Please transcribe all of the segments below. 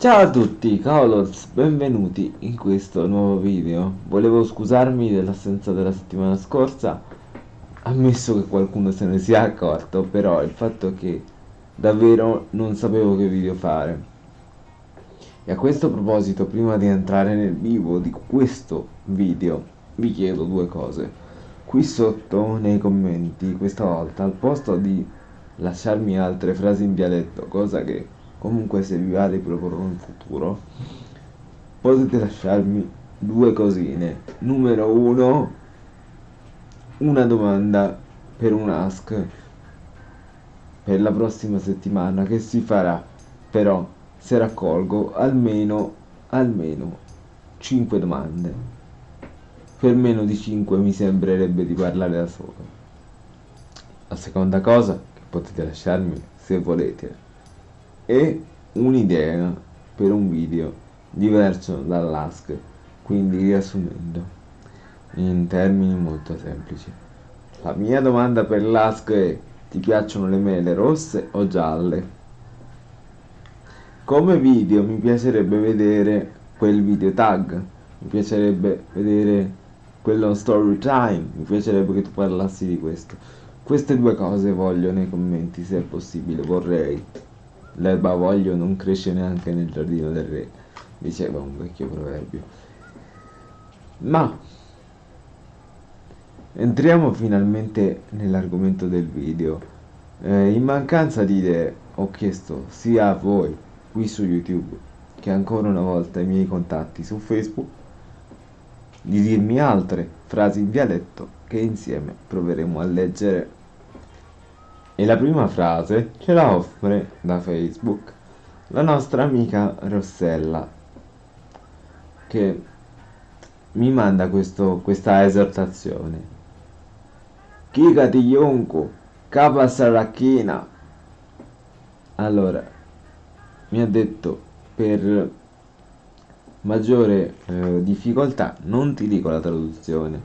Ciao a tutti, Colors, benvenuti in questo nuovo video. Volevo scusarmi dell'assenza della settimana scorsa, ammesso che qualcuno se ne sia accorto, però il fatto è che davvero non sapevo che video fare. E a questo proposito, prima di entrare nel vivo di questo video, vi chiedo due cose. Qui sotto nei commenti, questa volta, al posto di lasciarmi altre frasi in dialetto, cosa che comunque se vi va riproporrò in futuro, potete lasciarmi due cosine. Numero uno, una domanda per un ask per la prossima settimana che si farà, però se raccolgo almeno, almeno 5 domande. Per meno di 5 mi sembrerebbe di parlare da solo. La seconda cosa che potete lasciarmi se volete e un'idea per un video diverso dall'ask quindi riassumendo in termini molto semplici. La mia domanda per l'ask è ti piacciono le mele rosse o gialle? Come video mi piacerebbe vedere quel video tag mi piacerebbe vedere quello story time mi piacerebbe che tu parlassi di questo. Queste due cose voglio nei commenti se è possibile vorrei L'erba voglio non cresce neanche nel giardino del re, diceva un vecchio proverbio. Ma entriamo finalmente nell'argomento del video. Eh, in mancanza di idee ho chiesto sia a voi qui su YouTube che ancora una volta ai miei contatti su Facebook di dirmi altre frasi in dialetto che insieme proveremo a leggere e la prima frase ce la offre da Facebook la nostra amica Rossella che mi manda questo, questa esortazione. Kika di Yonku, capa saracchina. Allora, mi ha detto per maggiore eh, difficoltà non ti dico la traduzione.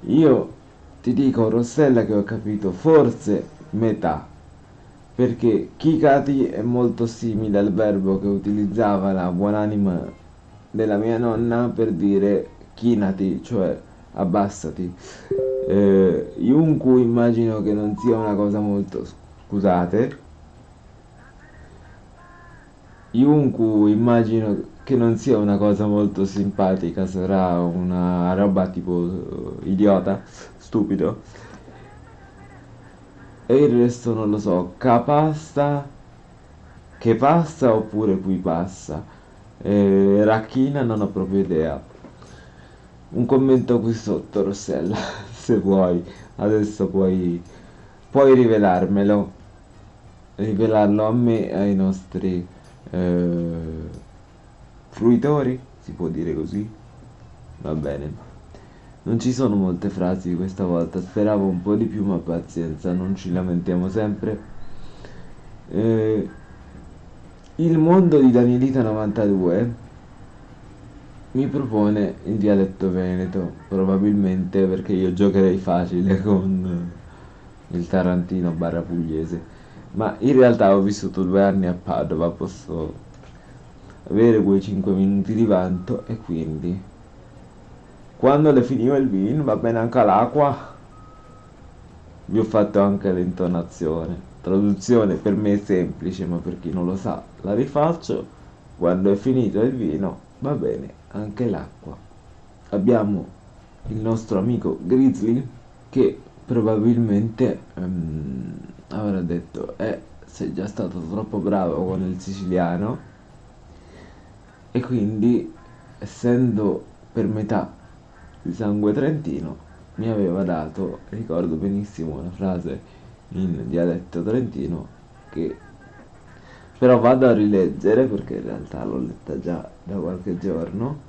Io ti dico Rossella che ho capito forse metà perché Kikati è molto simile al verbo che utilizzava la buonanima della mia nonna per dire chinati, cioè abbassati. Eh, Yunku immagino che non sia una cosa molto... scusate. Yunku immagino che non sia una cosa molto simpatica, sarà una roba tipo idiota, stupido e il resto non lo so capasta che passa oppure qui passa? E racchina non ho proprio idea. Un commento qui sotto Rossella se vuoi. Adesso puoi puoi rivelarmelo. Rivelarlo a me e ai nostri eh, fruitori si può dire così? Va bene non ci sono molte frasi questa volta, speravo un po' di più ma pazienza, non ci lamentiamo sempre. Eh, il mondo di Danielita 92 mi propone il dialetto veneto, probabilmente perché io giocherei facile con il tarantino barra pugliese, ma in realtà ho vissuto due anni a Padova, posso avere quei 5 minuti di vanto e quindi quando le finiva il vino va bene anche l'acqua. Vi ho fatto anche l'intonazione. Traduzione per me è semplice ma per chi non lo sa la rifaccio. Quando è finito il vino va bene anche l'acqua. Abbiamo il nostro amico Grizzly che probabilmente um, avrà detto eh sei già stato troppo bravo con il siciliano e quindi essendo per metà di sangue trentino mi aveva dato, ricordo benissimo una frase in dialetto trentino che però vado a rileggere perché in realtà l'ho letta già da qualche giorno.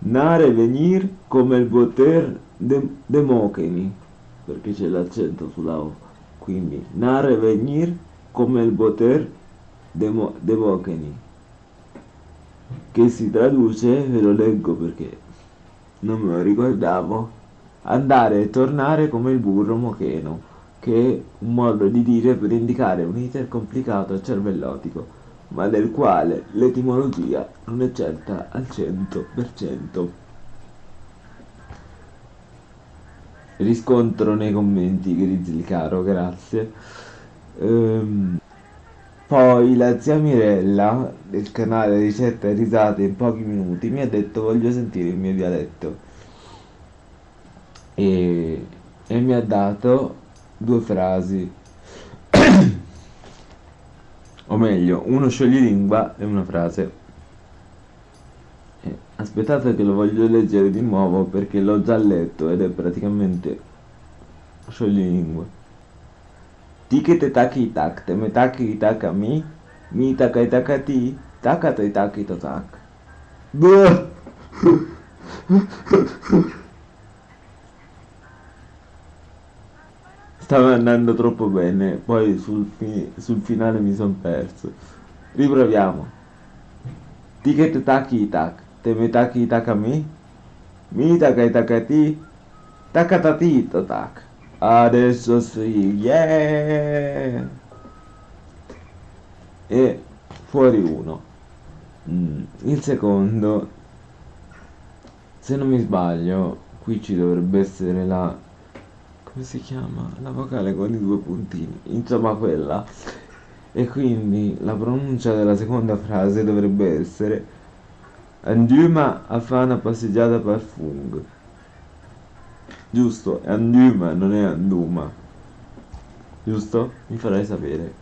Nare venir come il poter de, democheni perché c'è l'accento sulla O. Quindi Nare venir come il poter demo, democheni che si traduce, ve lo leggo perché non me lo ricordavo, andare e tornare come il burro mocheno, che è un modo di dire per indicare un iter complicato e cervellotico. ma del quale l'etimologia non è certa al 100%. Riscontro nei commenti Grizzly caro, grazie. Ehm, poi la zia Mirella del canale Ricette e risate in pochi minuti mi ha detto voglio sentire il mio dialetto e, e mi ha dato due frasi. O meglio uno scioglilingua e una frase. Eh, aspettate che lo voglio leggere di nuovo perché l'ho già letto ed è praticamente scioglilingua Taki tak, te me taki taka mi, mi taka taka ti, taka te taki to tak. Stava andando troppo bene, poi sul, fi sul finale mi son perso. Riproviamo. Taki tak, te me taki taka mi, mi taka taka ti, taka ta ti to tak. Adesso sì, yeah! E fuori uno. Mm, il secondo, se non mi sbaglio, qui ci dovrebbe essere la... come si chiama? La vocale con i due puntini. Insomma quella. E quindi la pronuncia della seconda frase dovrebbe essere Andiamo a fare una passeggiata per fung giusto? È Anduma, non è Anduma. Giusto? Mi farai sapere.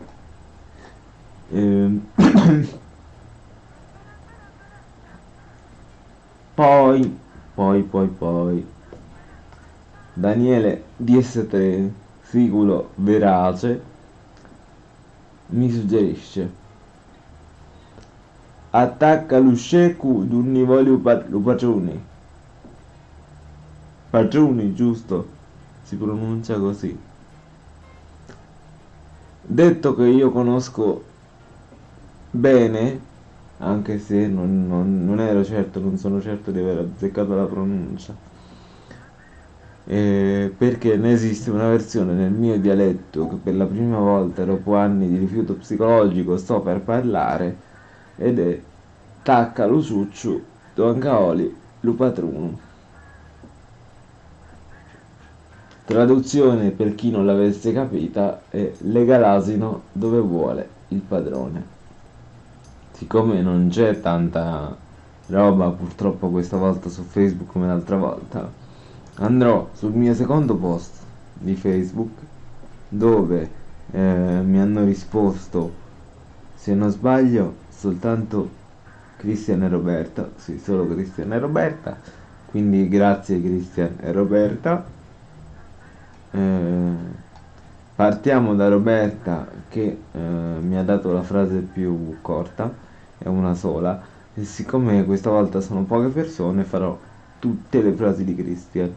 Ehm. poi, poi, poi, poi. Daniele DS3, siculo verace, mi suggerisce attacca l'uscecu d'un nivoli Padroni, giusto? Si pronuncia così. Detto che io conosco bene, anche se non, non, non ero certo, non sono certo di aver azzeccato la pronuncia, eh, perché ne esiste una versione nel mio dialetto che per la prima volta dopo anni di rifiuto psicologico sto per parlare ed è Tacca lo succiu, Doncaoli, Lupatruno. Traduzione per chi non l'avesse capita è lega l'asino dove vuole il padrone. Siccome non c'è tanta roba purtroppo questa volta su Facebook come l'altra volta, andrò sul mio secondo post di Facebook dove eh, mi hanno risposto, se non sbaglio, soltanto Cristian e Roberta, sì, solo Cristian e Roberta, quindi grazie Cristian e Roberta eh, partiamo da Roberta che eh, mi ha dato la frase più corta, è una sola, e siccome questa volta sono poche persone farò tutte le frasi di Christian.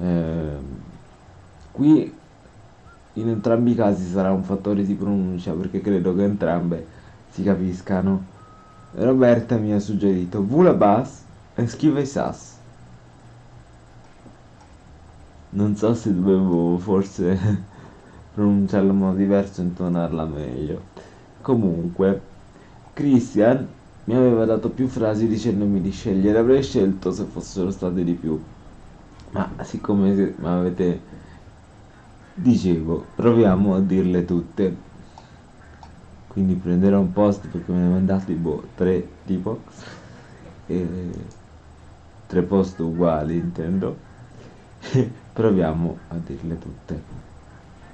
Eh, qui in entrambi i casi sarà un fattore di pronuncia perché credo che entrambe si capiscano. Roberta mi ha suggerito Vula Bass e schiva i Sass non so se dovevo forse pronunciarla in modo diverso e intonarla meglio. Comunque Christian mi aveva dato più frasi dicendomi di scegliere avrei scelto se fossero state di più. Ma siccome mi avete dicevo proviamo a dirle tutte. Quindi prenderò un post perché me ne mandate boh, tre tipo. E tre post uguali intendo Proviamo a dirle tutte.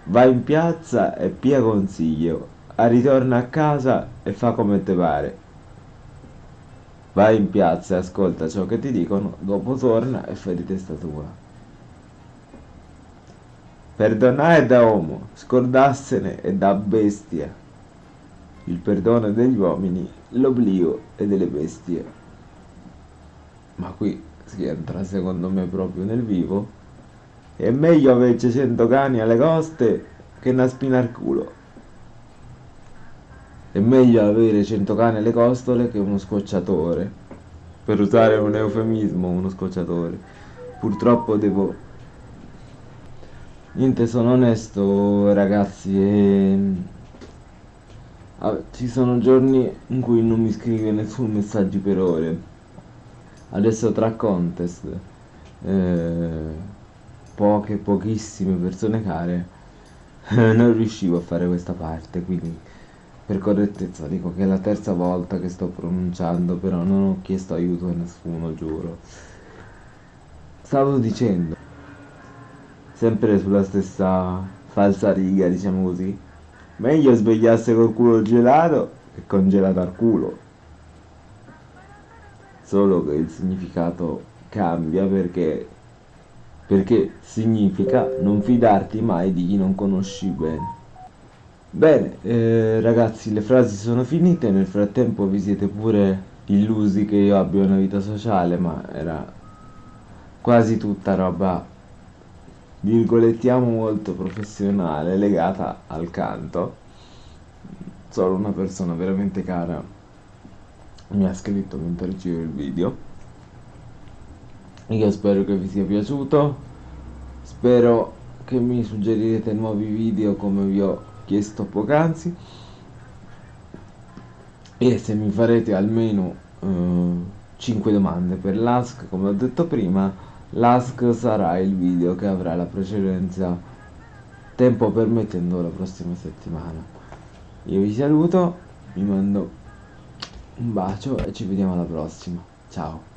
Vai in piazza e pia consiglio, a ritorno a casa e fa come te pare. Vai in piazza e ascolta ciò che ti dicono, dopo torna e fai di testa tua. Perdonare da uomo, scordarsene è da bestia. Il perdono degli uomini, l'oblio è delle bestie. Ma qui si entra secondo me proprio nel vivo è meglio avere 100 cani alle coste che una spina al culo. È meglio avere 100 cani alle costole che uno scocciatore. Per usare un eufemismo, uno scocciatore. Purtroppo devo... Niente, sono onesto ragazzi e... Ah, ci sono giorni in cui non mi scrive nessun messaggio per ore. Adesso tra contest, eh, poche, pochissime persone care, non riuscivo a fare questa parte, quindi per correttezza dico che è la terza volta che sto pronunciando, però non ho chiesto aiuto a nessuno, giuro. Stavo dicendo, sempre sulla stessa falsa riga, diciamo così, meglio svegliarsi col culo gelato che congelato al culo. Solo che il significato cambia perché, perché significa non fidarti mai di chi non conosci bene. Bene, eh, ragazzi, le frasi sono finite, nel frattempo vi siete pure illusi che io abbia una vita sociale, ma era quasi tutta roba, virgolettiamo, molto professionale, legata al canto. Solo una persona veramente cara mi ha scritto mentre ricevo il video. Io spero che vi sia piaciuto, spero che mi suggerirete nuovi video come vi ho chiesto poc'anzi. E se mi farete almeno eh, 5 domande per l'ASK come ho detto prima l'ASK sarà il video che avrà la precedenza. Tempo permettendo la prossima settimana. Io vi saluto vi mando un bacio e ci vediamo alla prossima. Ciao